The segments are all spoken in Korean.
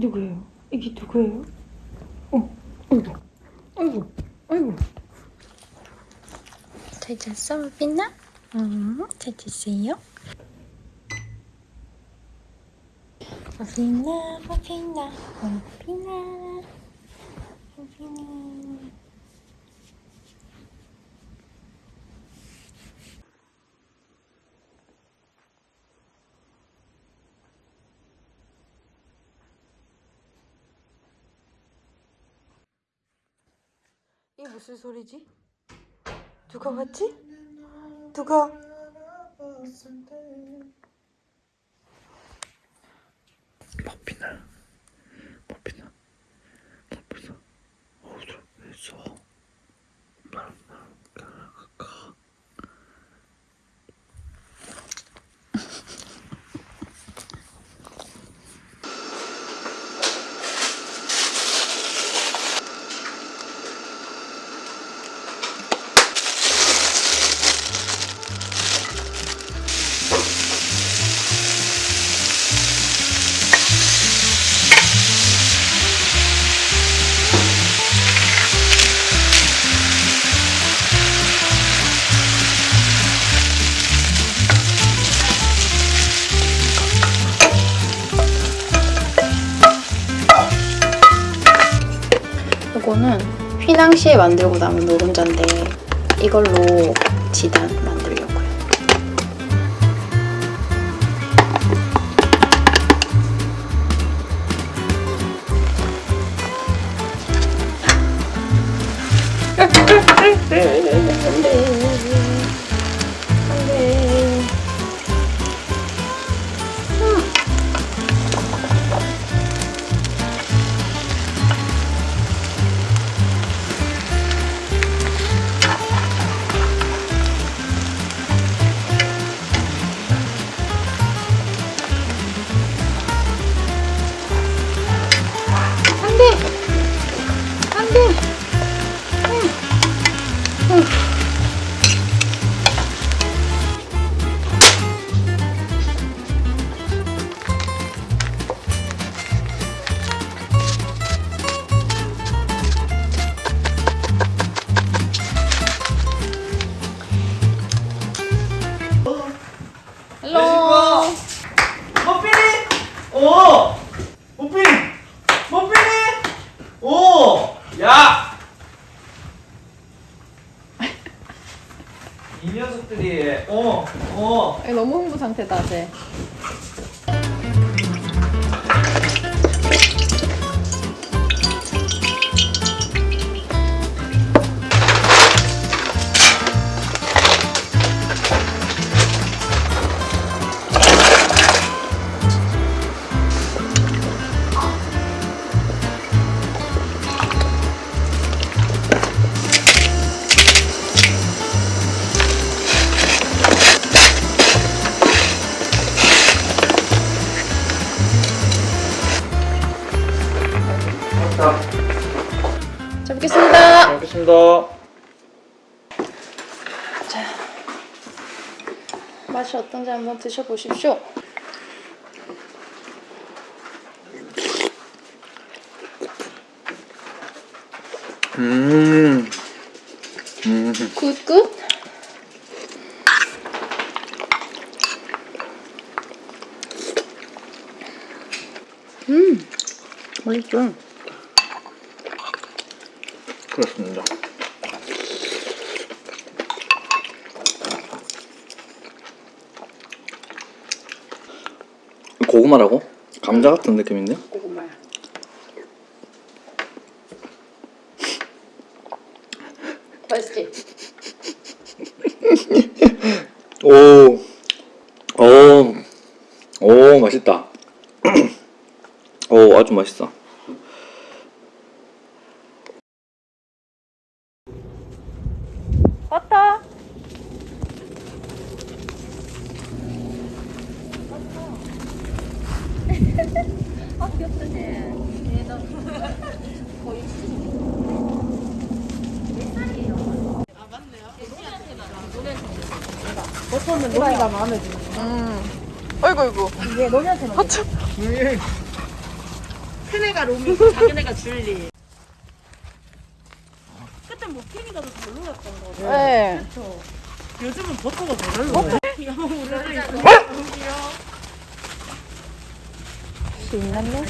누구예요? 이게 누구예요? 어, 어이구, 어이구, 어이구. 잘 잤어, 루비나? 응, 잘 잤어요? 루비나, 루비나, 루비나, 루비나. 무슨 소리지? 누가 왔지? 누가? 이거는 휘낭시에 만들고 남은 노른자인데 이걸로 지단 만들려고요. 한번 드셔보십시오. 음. 음. 굿굿. 음, 맛있어. 그렇습니다. 고구마라고? 감자 같은 느낌인데? 고구마야. 맛있지? 오, 오, 오, 맛있다. 오, 아주 맛있어. 왔다. 아 귀엽다 쟤. 거의 몇 살이에요? 아 맞네요. 버터는 노래가 마음에 드네. 음. 아이고 아이고. 이게 노래한테는. 하참. 큰애가 로미고 작은애가 줄리. 그때 뭐 피니가 더 별로였던 거죠. 네. 그렇죠. 요즘은 버터가 더 별로. 야, 우리 있어. 신났네.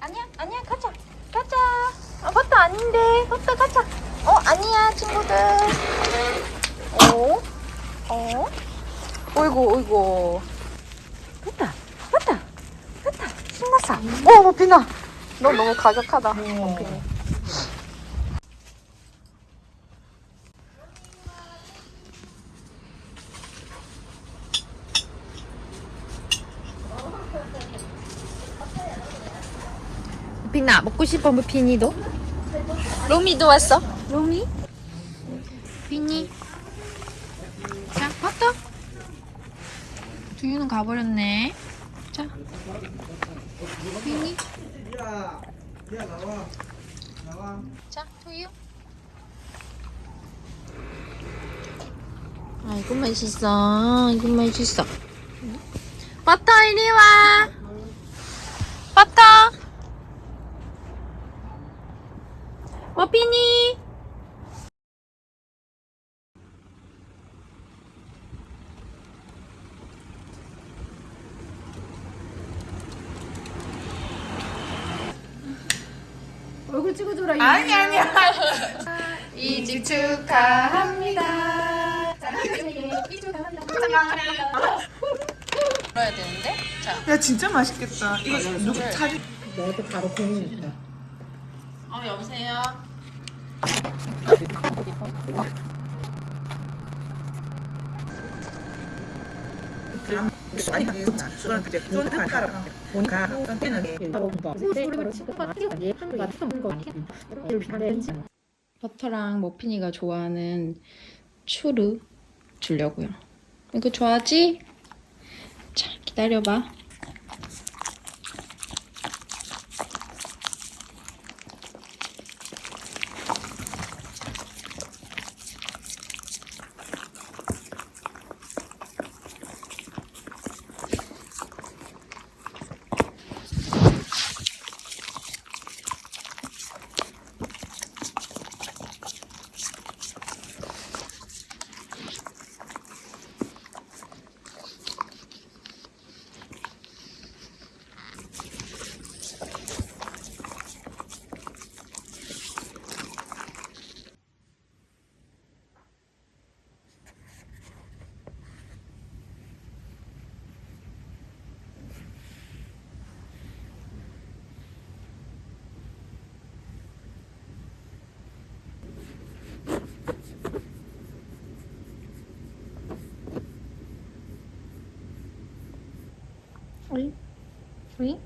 아니야, 아니야, 가자. 가자. 아, 버터 아닌데. 버터 가자. 어, 아니야, 친구들. 어? 어? 어이구, 어이구. 됐다, 됐다, 됐다. 신났어. 어, 머핀아. 너 너무 가격하다, 머핀이. 머핀아, 먹고 싶어, 머핀이도? 로미도 왔어. 로미? 비니? 자, 버터. 두유는 가버렸네. 자. 비니? 자, 두유. 아, 이거 맛있어. 이거 맛있어. 버터, 이리 와. 버터. 아니 아니야. 이집 축하합니다. 불어야 되는데? 자. 야 진짜 맛있겠다. 이거 누구 사진? 어, 여보세요? 버터랑 머핀이가 좋아하는 추르 주려고요. 이거 좋아하지? 자, 기다려봐. 3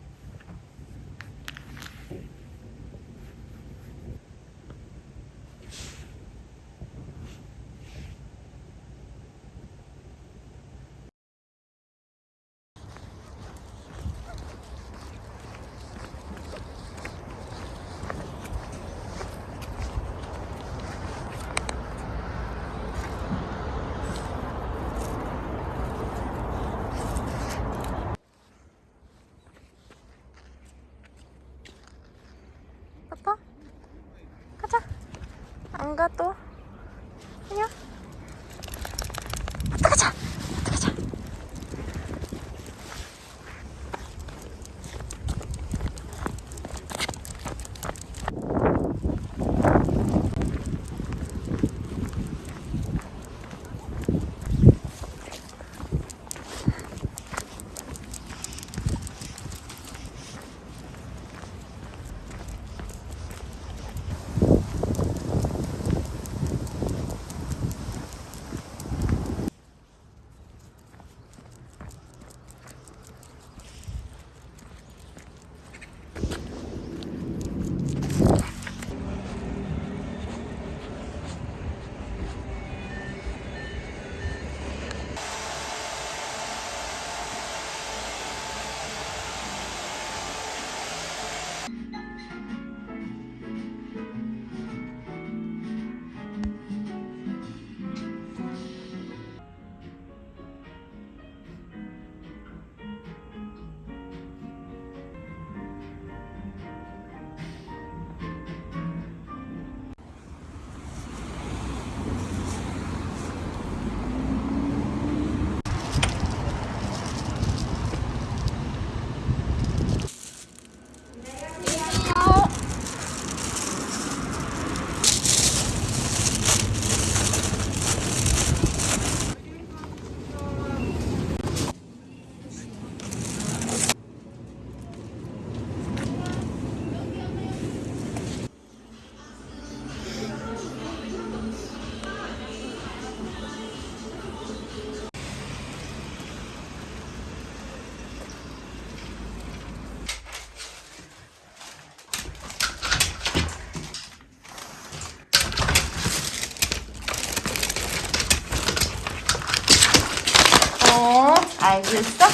알겠어?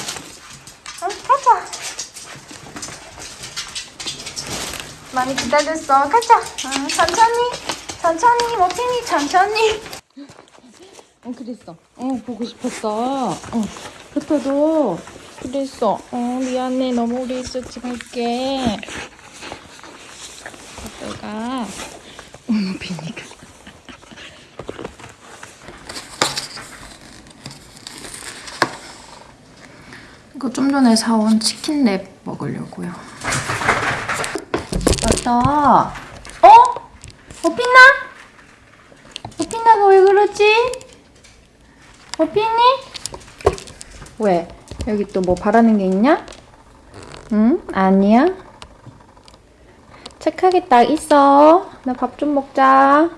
응, 가자. 많이 기다렸어. 가자. 응, 천천히. 천천히. 모핑이 천천히. 어 그랬어. 어 보고 싶었어. 어 그때도 그랬어. 어, 미안해. 너무 오래 있었지. 갈게. 아빠가 어머 비니까. 전에 사온 치킨랩 먹으려고요. 맞다. 어? 어피나? 어피나가 왜 그러지? 어피니? 왜? 여기 또 뭐 바라는 게 있냐? 응? 아니야? 착하게 딱 있어. 나 밥 좀 먹자.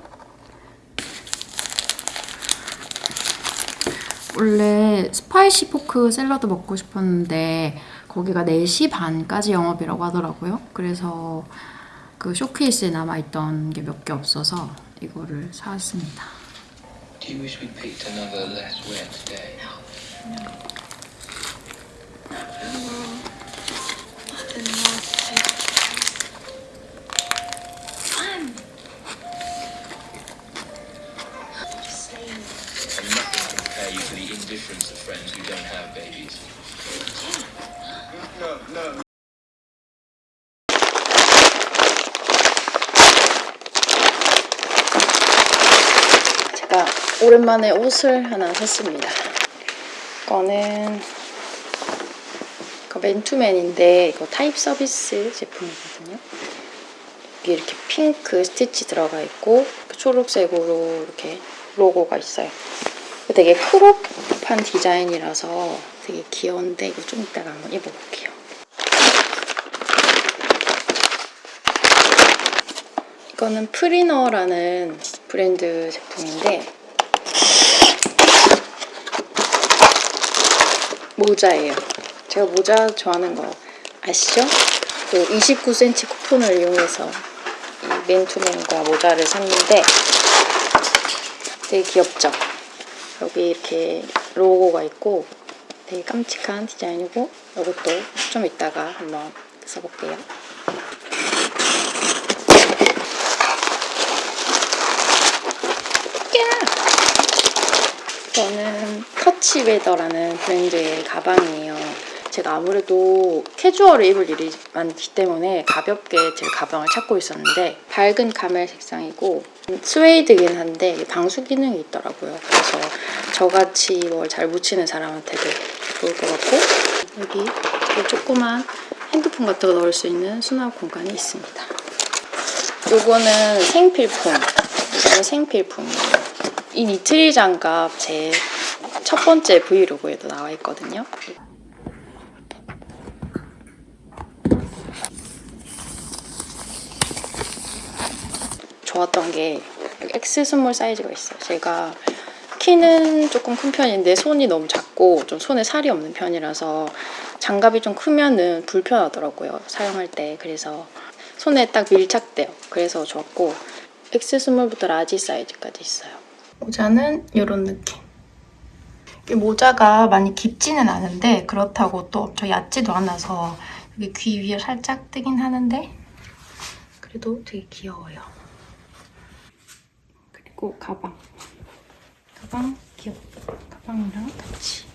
원래 spicy pork 샐러드 먹고 싶었는데 거기가 4시 반까지 영업이라고 하더라고요. 그래서 그 쇼케이스에 남아있던 게 몇 개 없어서 이거를 사왔습니다. Do you wish we picked another less wet day? And indifference of friends who don't have babies. 제가 오랜만에 옷을 하나 샀습니다. 이거는 이거 맨투맨인데 이거 타입 서비스 제품이거든요. 여기 이렇게 핑크 스티치 들어가 있고 초록색으로 이렇게 로고가 있어요. 되게 crop한 디자인이라서 되게 귀여운데 이거 좀 이따가 한번 입어볼게요. 이거는 프리너라는 브랜드 제품인데 모자예요. 제가 모자 좋아하는 거 아시죠? 그 29cm 쿠폰을 이용해서 이 맨투맨과 모자를 샀는데 되게 귀엽죠? 여기 이렇게 로고가 있고 되게 깜찍한 디자인이고 이것도 좀 이따가 한번 써볼게요. 이거는 터치웨더라는 브랜드의 가방이에요. 제가 아무래도 캐주얼을 입을 일이 많기 때문에 가볍게 제 가방을 찾고 있었는데 밝은 카멜 색상이고 스웨이드긴 한데 방수 기능이 있더라고요. 그래서 저같이 뭘 잘 묻히는 사람한테도 좋을 것 같고 여기 조그만 핸드폰 같은 거 넣을 수 있는 수납 공간이 있습니다. 요거는 생필품. 이거는 생필품이에요. 이 니트리 장갑 제 첫 번째 브이로그에도 나와 있거든요. 좋았던 게 X small 사이즈가 있어요. 제가 키는 조금 큰 편인데 손이 너무 작고 좀 손에 살이 없는 편이라서 장갑이 좀 크면은 불편하더라고요. 사용할 때. 그래서 손에 딱 밀착돼요. 그래서 좋았고 X 스몰부터 라지 사이즈까지 있어요. 모자는 이런 느낌. 이 모자가 많이 깊지는 않은데 그렇다고 또 엄청 얕지도 않아서 여기 귀 위에 살짝 뜨긴 하는데 그래도 되게 귀여워요. 그리고 가방. 가방 귀엽다. 가방이랑 같이.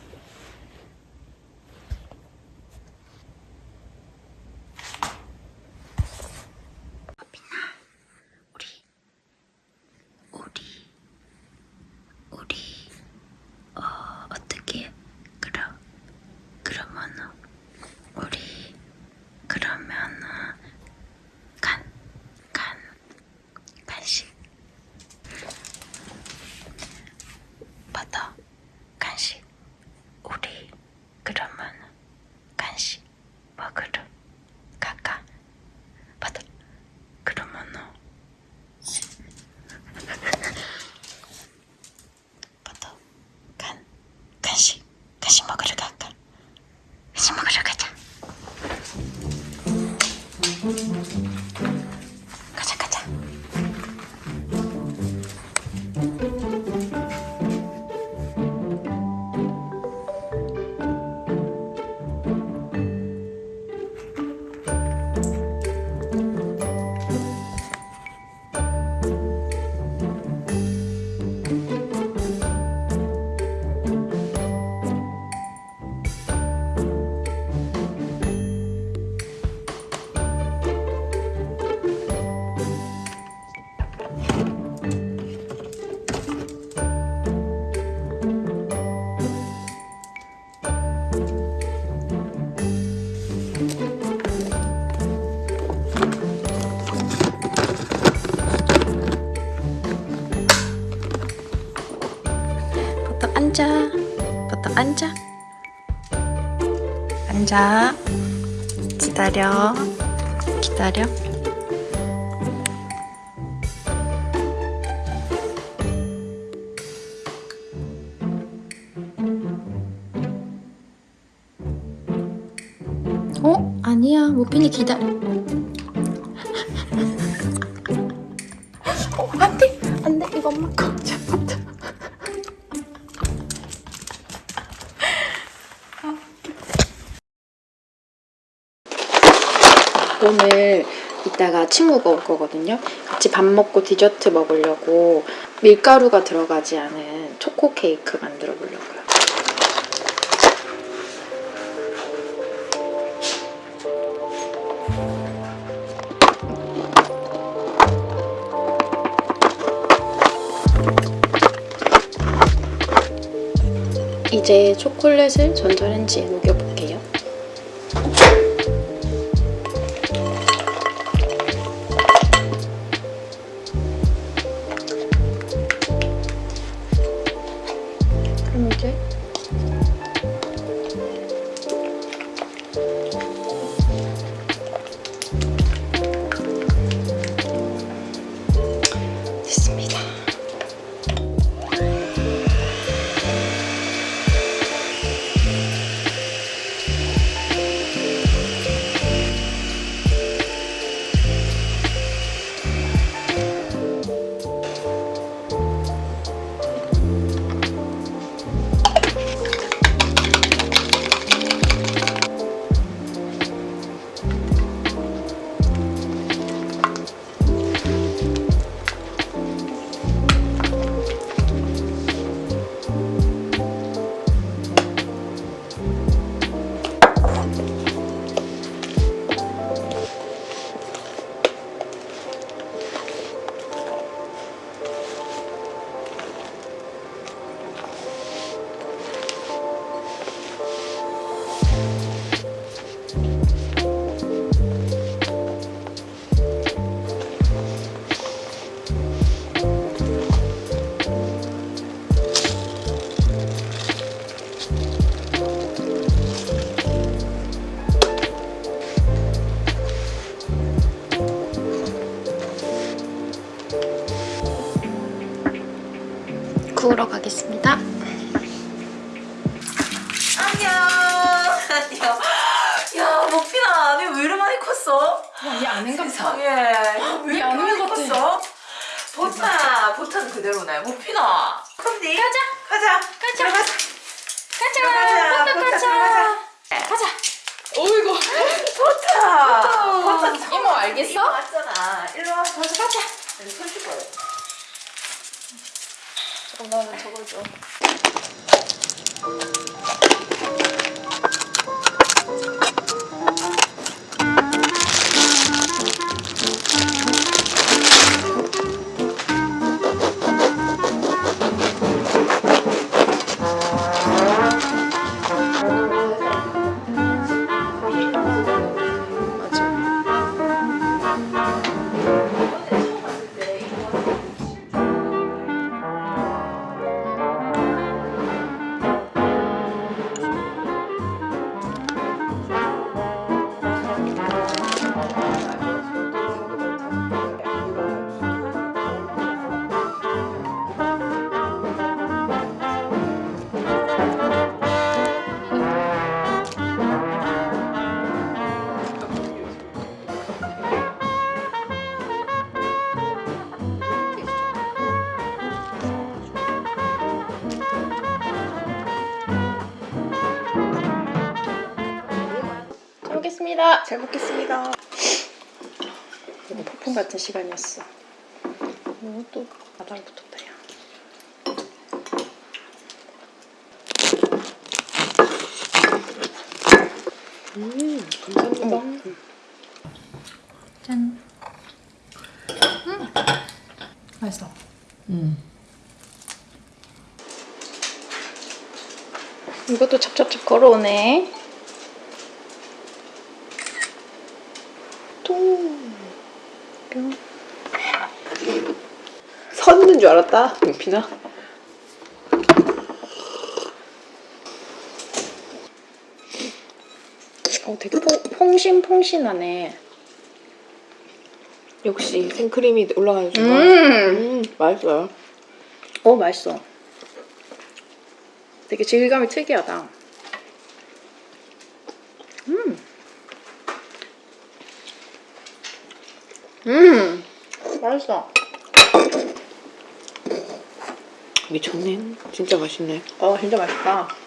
앉아. 바닥 앉아. 앉아. 기다려. 기다려. 어? 아니야. 모핀이 기다려 친구가 올 거거든요. 같이 밥 먹고 디저트 먹으려고 밀가루가 들어가지 않은 초코 케이크 만들어 보려고요. 이제 초콜릿을 전자레인지에 녹여 보타, 보타는 그대로네. 먹빈아. 그럼 네. 가자. 가자. 가자. 가자. 가자. 보타 가자. 가자. 어이구. 보타. 보타. 이모 알겠어? 이모 왔잖아. 일로 와. 가자. 가자. 여기 손 씻고 와. 잠깐만 저거 줘. 잘 먹겠습니다. 이거 폭풍 같은 시간이었어. 이거 또 바닥에 붙었다 야. 음, 감사합니다. 짠. 음. 맛있어. 이것도 찹찹찹 걸어오네. 똥. 뿅. 섰는 줄 알았다, 용피나. 어, 되게 포, 퐁신퐁신하네. 역시 생크림이 올라가는 순간 음, 음 맛있어요 어 맛있어. 되게 질감이 특이하다. 음, 음, 맛있어. 미쳤네 진짜 맛있네 어, 진짜 맛있다.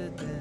Accident.